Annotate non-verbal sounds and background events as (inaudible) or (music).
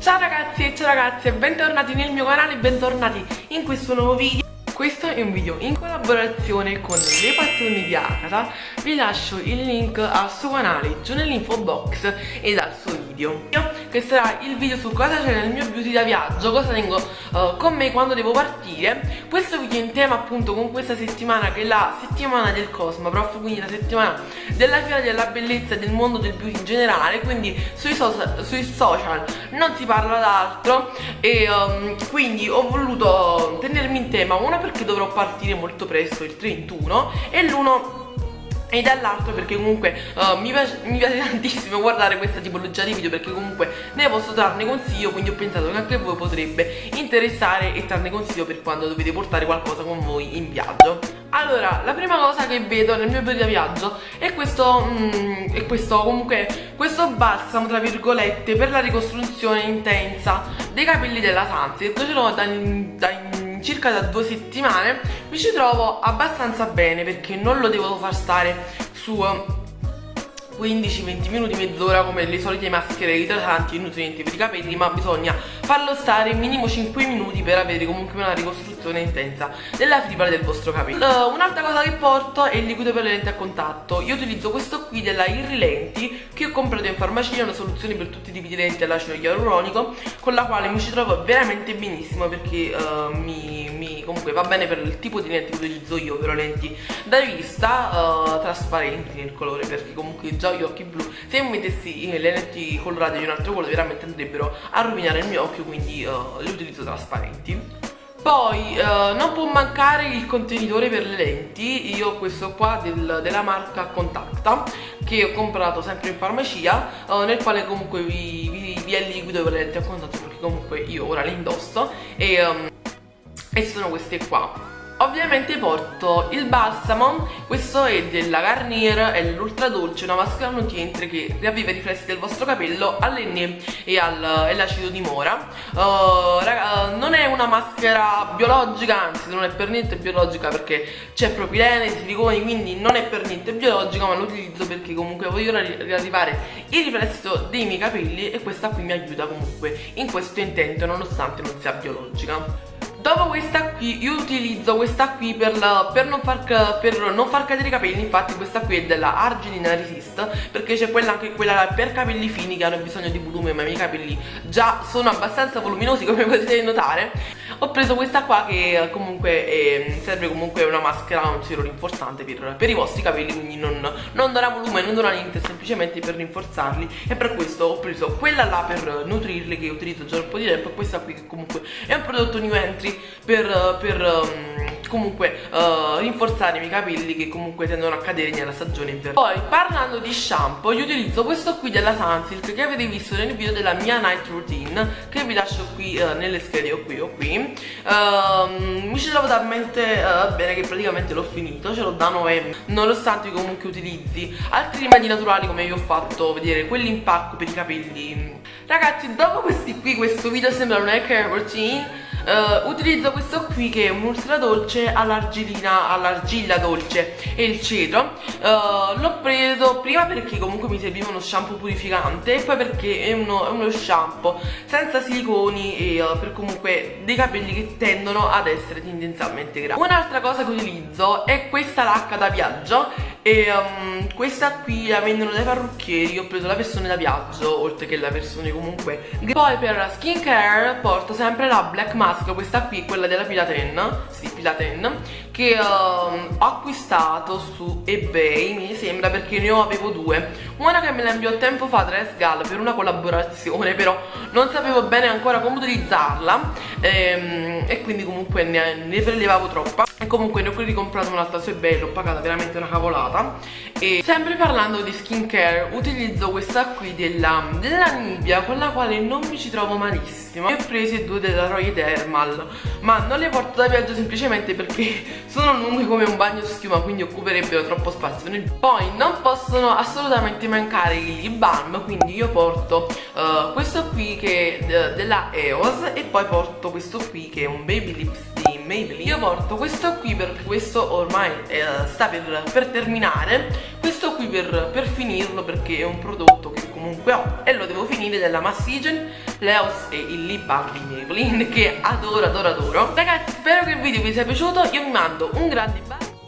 Ciao ragazzi e ciao ragazze, bentornati nel mio canale, bentornati in questo nuovo video. Questo è un video in collaborazione con le passioni di Akata vi lascio il link al suo canale giù nell'info box ed al suo video. Che sarà il video su cosa c'è nel mio beauty da viaggio Cosa tengo uh, con me quando devo partire. Questo video è in tema appunto con questa settimana che è la settimana del Cosmo Prof quindi la settimana della fiera della bellezza e del mondo del beauty in generale Quindi sui, so sui social non si parla d'altro. E um, quindi ho voluto tenermi in tema una per perché dovrò partire molto presto il 31 e l'uno e dall'altro perché comunque uh, mi, piace, mi, piace, tantissimo guardare questa tipologia di video perché comunque ne posso trarne consiglio quindi ho pensato che anche voi potrebbe interessare e trarne consiglio per quando dovete portare qualcosa con voi in viaggio. Allora, la prima cosa che vedo nel mio periodo di viaggio è questo, mm, è questo comunque, questo balsamo tra virgolette per la ricostruzione intensa dei capelli della Sunset ce l'ho da, da circa da due settimane mi ci trovo abbastanza bene perché non lo devo far stare su 15-20 minuti, mezz'ora come le solite maschere idratanti e nutrienti per i capelli ma bisogna farlo stare minimo 5 minuti per avere comunque una ricostruzione intensa della fibra del vostro capello. Uh, un'altra cosa che porto è il liquido per le lenti a contatto. Io utilizzo questo qui della Irrilenti che ho comprato in farmacia una soluzione per tutti i tipi di lenti all'acido ialuronico con la quale mi ci trovo veramente benissimo perché uh, mi, mi, comunque va bene per il tipo di lenti che utilizzo io ovvero lenti da vista uh, trasparenti nel colore perché comunque già gli occhi blu se mi mettessi le lenti colorate di un altro colore veramente andrebbero a rovinare il mio occhio quindi uh, le utilizzo trasparenti. Poi uh, non può mancare il contenitore per le lenti io ho questo qua del, della marca Contacta che ho comprato sempre in farmacia uh, nel quale comunque vi, vi, vi, è liquido per le lenti a contatto perché comunque io ora le indosso e, um, e sono queste qua Ovviamente porto il balsamo, questo è della Garnier, è l'ultra dolce, una maschera nutriente che riavviva i riflessi del vostro capello all'enne e all'acido di mora. Uh, raga, non è una maschera biologica, anzi non è per niente biologica perché c'è propilene, siliconi, quindi non è per niente biologica, ma lo utilizzo perché comunque voglio riarrivare il riflesso dei miei capelli e questa qui mi aiuta comunque in questo intento nonostante non sia biologica. Dopo questa qui io utilizzo questa qui per, la, per, non, far, per non, far, cadere i capelli Infatti questa qui è della Arginina Resist Perché c'è quella anche quella per capelli fini che hanno bisogno di volume Ma i miei capelli già sono abbastanza voluminosi (laughs) come potete notare. Ho preso questa qua che comunque è, serve comunque una maschera, un siero rinforzante per, per, i vostri capelli Quindi non, non darà volume, non darà niente, semplicemente per rinforzarli. E per questo ho preso quella là per nutrirli che utilizzo già un po' di tempo E questa qui che comunque è un prodotto new entry per, per um, comunque uh, rinforzare i miei capelli che comunque tendono a cadere nella stagione invernale poi parlando di shampoo io utilizzo questo qui della Sunsilk che avete visto nel video della mia night routine che vi lascio qui uh, nelle schede o qui o qui. Uh, mi ci trovo talmente uh, bene che praticamente l'ho finito ce l'ho da novembre nonostante comunque utilizzi altri rimedi naturali come vi ho fatto vedere quell'impacco per i capelli. Ragazzi dopo questi qui questo video sembra una hair routine uh, utilizzo questo qui che è un ultra dolce all'argillina all'argilla dolce e il cedro. Uh, l'ho preso prima perché comunque mi serviva uno shampoo purificante e poi perché è uno, è uno shampoo senza siliconi e uh, per comunque dei capelli che tendono ad essere tendenzialmente grassi un'altra cosa che utilizzo è questa lacca da viaggio e um, questa qui la vendono dai parrucchieri ho preso la versione da viaggio oltre che la versione comunque poi per skincare porto sempre la Black Mask questa qui quella della Pilaten sì Pilaten che um, ho acquistato su ebay mi sembra perché ne avevo due. Una che me la inviò tempo fa tra Esgal per una collaborazione però non sapevo bene ancora come utilizzarla ehm, e quindi comunque ne, ne prelevavo troppa e comunque ne ho ricomprato un'altra su ebay l'ho pagata veramente una cavolata. E sempre parlando di skincare utilizzo questa qui della, della Nivea con la quale non mi ci trovo malissimo. Ne ho prese due della Roy Thermal ma non le porto da viaggio semplicemente perché (laughs) sono lunghe come un bagno schiuma quindi occuperebbero troppo spazio. Poi non possono assolutamente mancare i lip balm quindi io porto uh, questo qui che è della EOS e poi porto questo qui che è un baby lip steam Maybelline io porto questo qui perché questo ormai eh, sta per, per, terminare questo qui per, per, finirlo perché è un prodotto che comunque ho e lo devo finire della Massigen Leos e il lip balm di Maybelline (laughs) che adoro adoro adoro. Ragazzi spero che il video vi sia piaciuto io vi mando un grande bacio